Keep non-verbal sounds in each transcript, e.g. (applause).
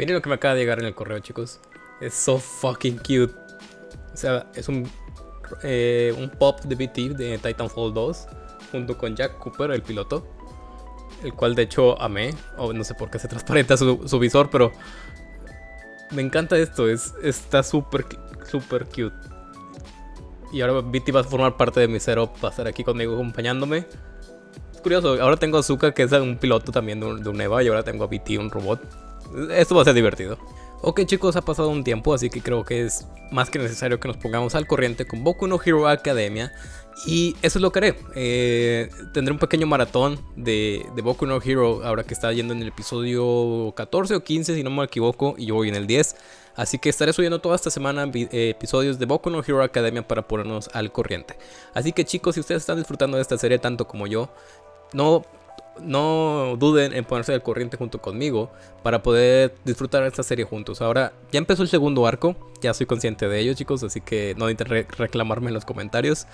Miren lo que me acaba de llegar en el correo, chicos. Es so fucking cute. O sea, es un, eh, un pop de BT de Titanfall 2 junto con Jack Cooper, el piloto. El cual de hecho amé. O no sé por qué se transparenta su, visor, pero me encanta esto. Es, está súper, súper cute. Y ahora BT va a formar parte de mi setup. Va a estar aquí conmigo acompañándome. Es curioso. Ahora tengo a Zuka, que es un piloto también de un, de un EVA. Y ahora tengo a BT, un robot. Esto va a ser divertido. Ok chicos, ha pasado un tiempo, así que creo que es más que necesario que nos pongamos al corriente con Boku no Hero Academia. Y eso es lo que haré. Eh, tendré un pequeño maratón de, de, Boku no Hero ahora que está yendo en el episodio 14 o 15 si no me equivoco y yo voy en el 10. Así que estaré subiendo toda esta semana eh, episodios de Boku no Hero Academia para ponernos al corriente. Así que chicos, si ustedes están disfrutando de esta serie tanto como yo, no no duden en ponerse al corriente junto conmigo para poder disfrutar esta serie juntos. Ahora, ya empezó el segundo arco, ya soy consciente de ello, chicos, así que no intenten reclamarme en los comentarios.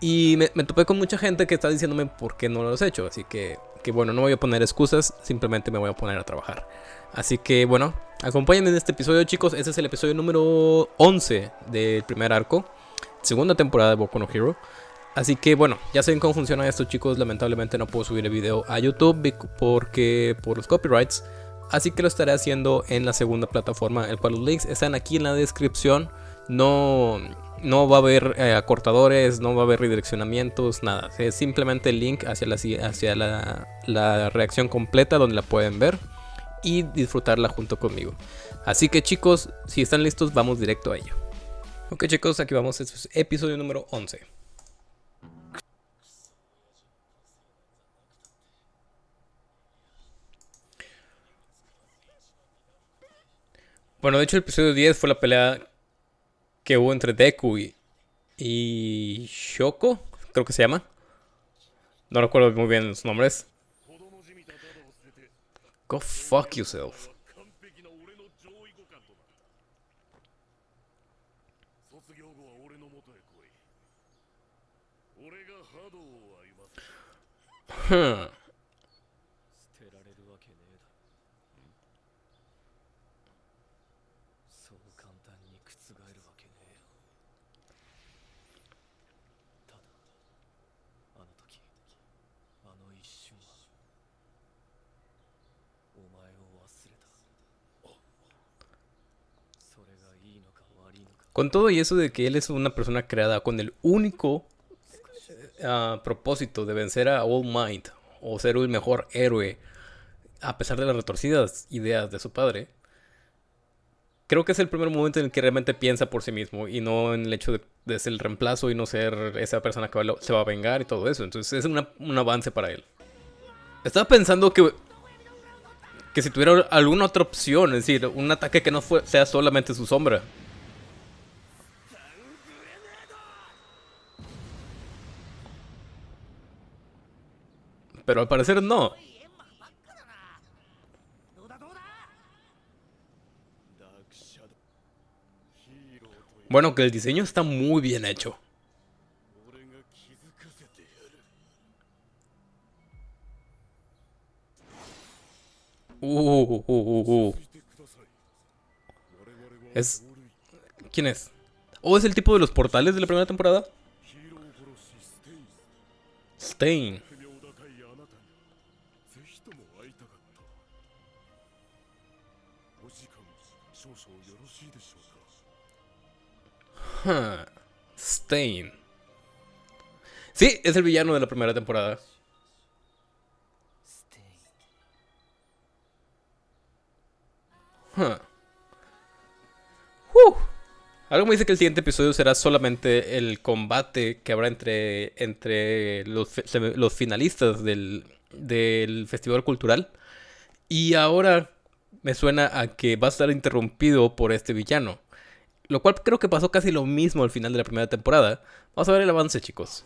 Y me, me, topé con mucha gente que está diciéndome por qué no lo he hecho, así que, que bueno, no voy a poner excusas, simplemente me voy a poner a trabajar. Así que bueno, acompáñenme en este episodio, chicos. Este es el episodio número 11 del primer arco, segunda temporada de Boku no Hero. Así que bueno, ya saben cómo funciona esto chicos, lamentablemente no puedo subir el video a YouTube porque por los copyrights, así que lo estaré haciendo en la segunda plataforma, el cual los links están aquí en la descripción, no, no va a haber eh, acortadores, no va a haber redireccionamientos, nada, es simplemente el link hacia, la, hacia la, reacción completa donde la pueden ver y disfrutarla junto conmigo. Así que chicos, si están listos vamos directo a ello. Ok chicos, aquí vamos, es episodio número 11. Bueno, de hecho el episodio 10 fue la pelea que hubo entre Deku y, Shoko, creo que se llama. No recuerdo muy bien los nombres. Go fuck yourself. Huh. Con todo y eso de que él es una persona creada con el único uh, propósito de vencer a All Might o ser el mejor héroe, a pesar de las retorcidas ideas de su padre, creo que es el primer momento en el que realmente piensa por sí mismo y no en el hecho de, ser el reemplazo y no ser esa persona que va, se va a vengar y todo eso. Entonces es un avance para él. Estaba pensando que que si tuviera alguna otra opción, es decir, un ataque que no fue, sea solamente su sombra. Pero al parecer no. Bueno, que el diseño está muy bien hecho. Uh, uh, uh, uh, Es... ¿Quién es? ¿O es el tipo de los portales de la primera temporada? Stain. Stain. Sí, es el villano de la primera temporada. Huh. Uh. Algo me dice que el siguiente episodio será solamente el combate que habrá entre, entre los, los finalistas del, del festival cultural. Y ahora me suena a que va a estar interrumpido por este villano. Lo cual creo que pasó casi lo mismo al final de la primera temporada. Vamos a ver el avance, chicos.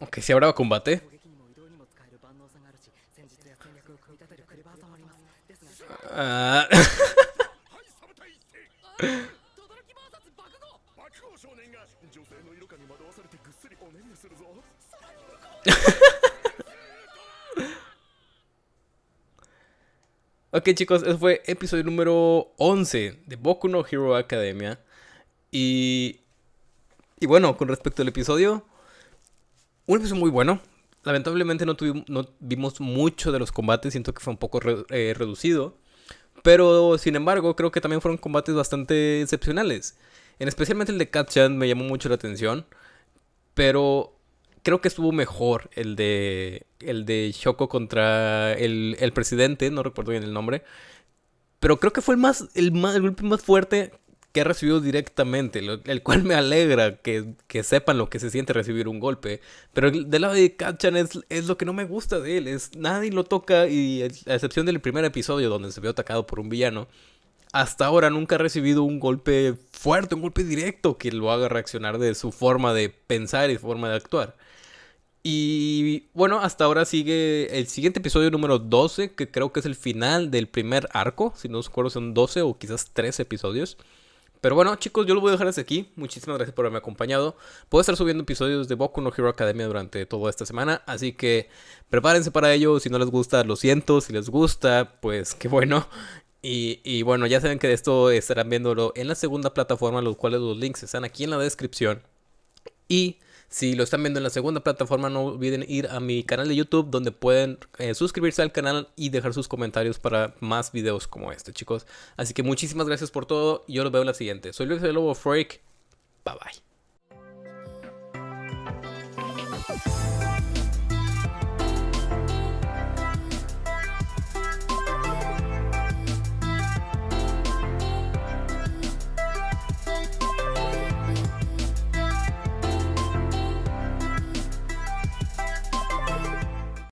Ok, si habrá combate. Uh... (laughs) Ok chicos, ese fue episodio número 11 de Boku no Hero Academia. Y, y bueno, con respecto al episodio, un episodio muy bueno. Lamentablemente no, tuvimos, no vimos mucho de los combates, siento que fue un poco eh, reducido. Pero sin embargo, creo que también fueron combates bastante excepcionales. En especialmente el de Katchan me llamó mucho la atención. Pero creo que estuvo mejor el de el de Shoko contra el, el, presidente, no recuerdo bien el nombre. Pero creo que fue el más el, más, el golpe más fuerte que ha recibido directamente, el cual me alegra que, que, sepan lo que se siente recibir un golpe. Pero del lado de Kachan es, es, lo que no me gusta de él, es nadie lo toca y a excepción del primer episodio donde se vio atacado por un villano, hasta ahora nunca ha recibido un golpe fuerte, un golpe directo que lo haga reaccionar de su forma de pensar y forma de actuar. Y bueno, hasta ahora sigue el siguiente episodio número 12, que creo que es el final del primer arco. Si no os acuerdo, son 12 o quizás 13 episodios. Pero bueno, chicos, yo lo voy a dejar hasta aquí. Muchísimas gracias por haberme acompañado. Puedo estar subiendo episodios de Boku no Hero Academia durante toda esta semana. Así que prepárense para ello. Si no les gusta, lo siento. Si les gusta, pues qué bueno. Y, bueno, ya saben que de esto estarán viéndolo en la segunda plataforma, los cuales los links están aquí en la descripción. Y si lo están viendo en la segunda plataforma, no olviden ir a mi canal de YouTube donde pueden eh, suscribirse al canal y dejar sus comentarios para más videos como este, chicos. Así que muchísimas gracias por todo yo los veo en la siguiente. Soy Luis de Lobo Freak. Bye bye.